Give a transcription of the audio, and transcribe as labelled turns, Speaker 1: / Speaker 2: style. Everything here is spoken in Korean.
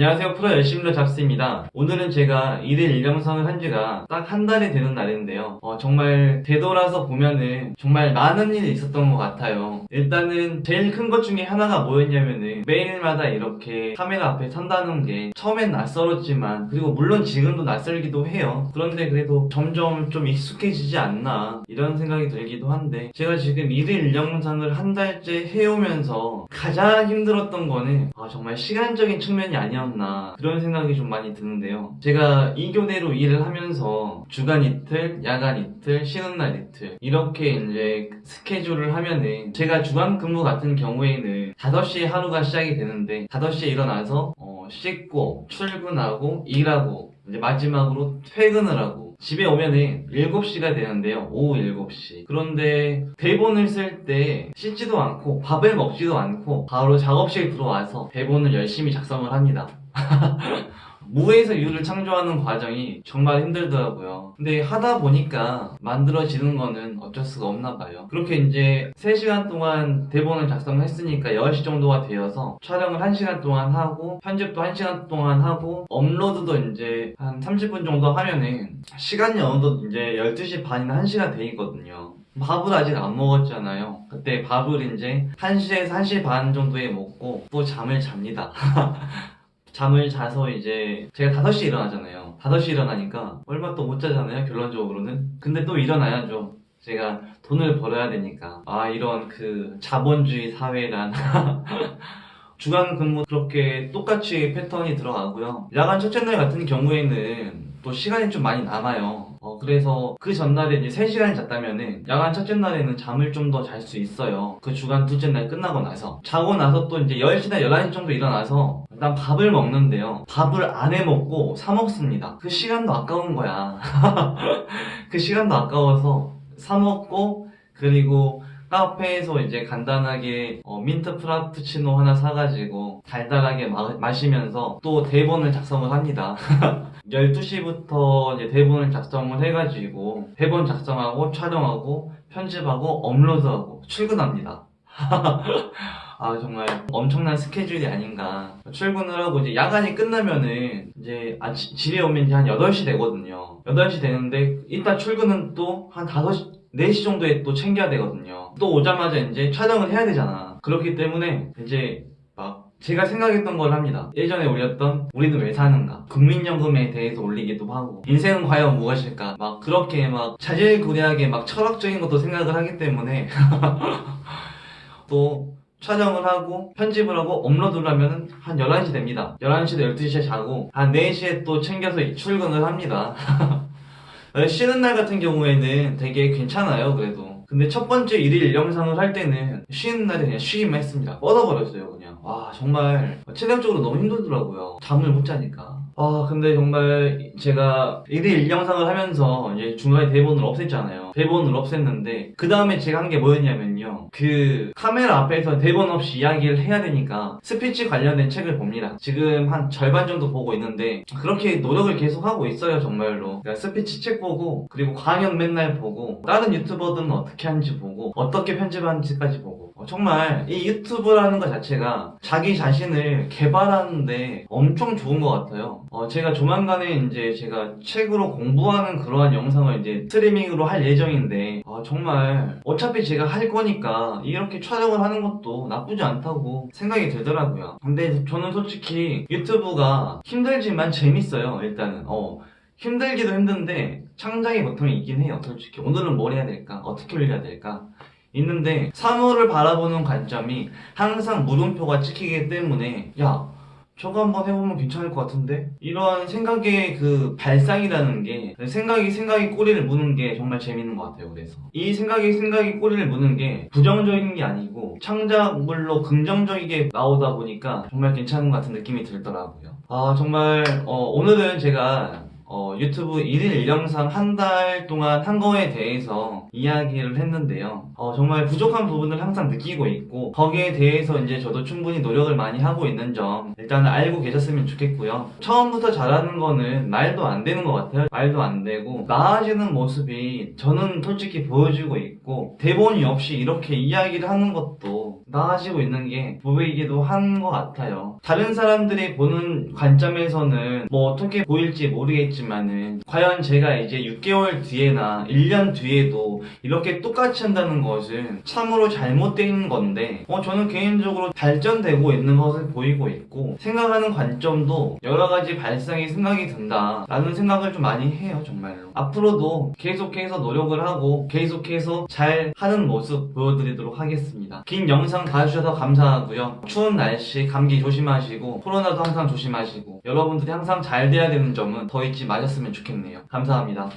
Speaker 1: 안녕하세요 프로 열심히로 잡스입니다. 오늘은 제가 1일 1영상을 한 지가 딱 한 달이 되는 날인데요. 어, 정말 되돌아서 보면은 정말 많은 일이 있었던 것 같아요. 일단은 제일 큰 것 중에 하나가 뭐였냐면은 매일마다 이렇게 카메라 앞에 선다는 게 처음엔 낯설었지만 그리고 물론 지금도 낯설기도 해요. 그런데 그래도 점점 좀 익숙해지지 않나 이런 생각이 들기도 한데 제가 지금 1일 1영상을 한 달째 해오면서 가장 힘들었던 거는 아, 정말 시간적인 측면이 아니었나 그런 생각이 좀 많이 드는데요 제가 이 교대로 일을 하면서 주간 이틀, 야간 이틀, 쉬는 날 이틀 이렇게 이제 스케줄을 하면은 제가 주간 근무 같은 경우에는 5시에 하루가 시작이 되는데 5시에 일어나서 어, 씻고 출근하고 일하고 이제 마지막으로 퇴근을 하고 집에 오면은 7시가 되는데요. 오후 7시. 그런데 대본을 쓸 때 씻지도 않고 밥을 먹지도 않고 바로 작업실 들어와서 대본을 열심히 작성을 합니다. 무에서 유를 창조하는 과정이 정말 힘들더라고요. 근데 하다 보니까 만들어지는 거는 어쩔 수가 없나 봐요. 그렇게 이제 3시간 동안 대본을 작성을 했으니까 10시 정도가 되어서 촬영을 1시간 동안 하고 편집도 1시간 동안 하고 업로드도 이제 한 30분 정도 하면은 시간이 어느덧 이제 12시 반이나 1시가 돼 있거든요. 밥을 아직 안 먹었잖아요. 그때 밥을 이제 1시에서 1시 반 정도에 먹고 또 잠을 잡니다. 잠을 자서 이제 제가 5시에 일어나잖아요. 5시에 일어나니까 얼마 또 못 자잖아요 결론적으로는. 근데 또 일어나야죠. 제가 돈을 벌어야 되니까. 아 이런 그 자본주의 사회란. 주간 근무 그렇게 똑같이 패턴이 들어가고요. 야간 첫째 날 같은 경우에는 또 시간이 좀 많이 남아요. 어, 그래서 그 전날에 이제 3시간을 잤다면은 야간 첫째 날에는 잠을 좀 더 잘 수 있어요. 그 주간 둘째 날 끝나고 나서. 자고 나서 또 이제 10시나 11시 정도 일어나서 일단 밥을 먹는데요. 밥을 안 해 먹고 사 먹습니다. 그 시간도 아까운 거야. 그 시간도 아까워서 사 먹고 그리고 카페에서 이제 간단하게 어, 민트 프라푸치노 하나 사가지고 달달하게 마, 시면서또 대본을 작성을 합니다. 12시부터 이제 대본을 작성을 해가지고 대본 작성하고 촬영하고 편집하고 업로드하고 출근합니다. 아 정말 엄청난 스케줄이 아닌가. 출근을 하고 이제 야간이 끝나면은 이제 아, 지, 집에 오면 이제 한 8시 되거든요. 8시 되는데 이따 출근은 또 한 5시 4시 정도에 또 챙겨야 되거든요. 또 오자마자 이제 촬영을 해야 되잖아. 그렇기 때문에 이제 막 제가 생각했던 걸 합니다. 예전에 올렸던 우리는 왜 사는가? 국민연금에 대해서 올리기도 하고 인생은 과연 무엇일까? 막 그렇게 막 자질구레하게 막 철학적인 것도 생각을 하기 때문에 또 촬영을 하고 편집을 하고 업로드를 하면 한 11시 됩니다. 11시도 12시에 자고 한 4시에 또 챙겨서 출근을 합니다 쉬는 날 같은 경우에는 되게 괜찮아요 그래도. 근데 첫 번째 일일 영상을 할 때는 쉬는 날에 그냥 쉬기만 했습니다. 뻗어버렸어요 그냥. 와 정말 체력적으로 너무 힘들더라고요. 잠을 못 자니까 아 근데 정말 제가 1일 1영상을 하면서 이제 중간에 대본을 없앴잖아요. 대본을 없앴는데 그 다음에 제가 한 게 뭐였냐면요. 그 카메라 앞에서 대본 없이 이야기를 해야 되니까 스피치 관련된 책을 봅니다. 지금 한 절반 정도 보고 있는데 그렇게 노력을 계속 하고 있어요 정말로. 그러니까 스피치 책 보고 그리고 강연 맨날 보고 다른 유튜버들은 어떻게 하는지 보고 어떻게 편집하는지까지 보고 어, 정말 이 유튜브라는 것 자체가 자기 자신을 개발하는데 엄청 좋은 것 같아요. 어, 제가 조만간에 이제 제가 책으로 공부하는 그러한 영상을 이제 스트리밍으로 할 예정인데 어, 정말 어차피 제가 할 거니까 이렇게 촬영을 하는 것도 나쁘지 않다고 생각이 들더라고요. 근데 저는 솔직히 유튜브가 힘들지만 재밌어요 일단은. 어, 힘들기도 힘든데 창작의 고통이 있긴 해요 솔직히. 오늘은 뭘 해야 될까? 어떻게 올려야 될까 있는데 사물을 바라보는 관점이 항상 물음표가 찍히기 때문에 야 저거 한번 해보면 괜찮을 것 같은데? 이런 생각의 그 발상이라는 게 생각이 생각이 꼬리를 무는 게 정말 재밌는 것 같아요 그래서 이 생각이 생각이 꼬리를 무는 게 부정적인 게 아니고 창작물로 긍정적이게 나오다 보니까 정말 괜찮은 것 같은 느낌이 들더라고요 아 정말 어, 오늘은 제가 어, 유튜브 1일 1영상 한 달 동안 한 거에 대해서 이야기를 했는데요. 어, 정말 부족한 부분을 항상 느끼고 있고 거기에 대해서 이제 저도 충분히 노력을 많이 하고 있는 점 일단 알고 계셨으면 좋겠고요. 처음부터 잘하는 거는 말도 안 되는 것 같아요. 말도 안 되고 나아지는 모습이 저는 솔직히 보여지고 있고 대본이 없이 이렇게 이야기를 하는 것도 나아지고 있는 게 보이기도 한 것 같아요. 다른 사람들이 보는 관점에서는 뭐 어떻게 보일지 모르겠지만은 과연 제가 이제 6개월 뒤에나 1년 뒤에도 이렇게 똑같이 한다는 것은 참으로 잘못된 건데 어 저는 개인적으로 발전되고 있는 것을 보이고 있고 생각하는 관점도 여러 가지 발상이 생각이 든다 라는 생각을 좀 많이 해요 정말로 앞으로도 계속해서 노력을 하고 계속해서 잘 하는 모습 보여드리도록 하겠습니다 긴 영상 봐주셔서 감사하고요. 추운 날씨 감기 조심하시고 코로나도 항상 조심하시고 여러분들이 항상 잘 돼야 되는 점은 더 잊지 마셨으면 좋겠네요. 감사합니다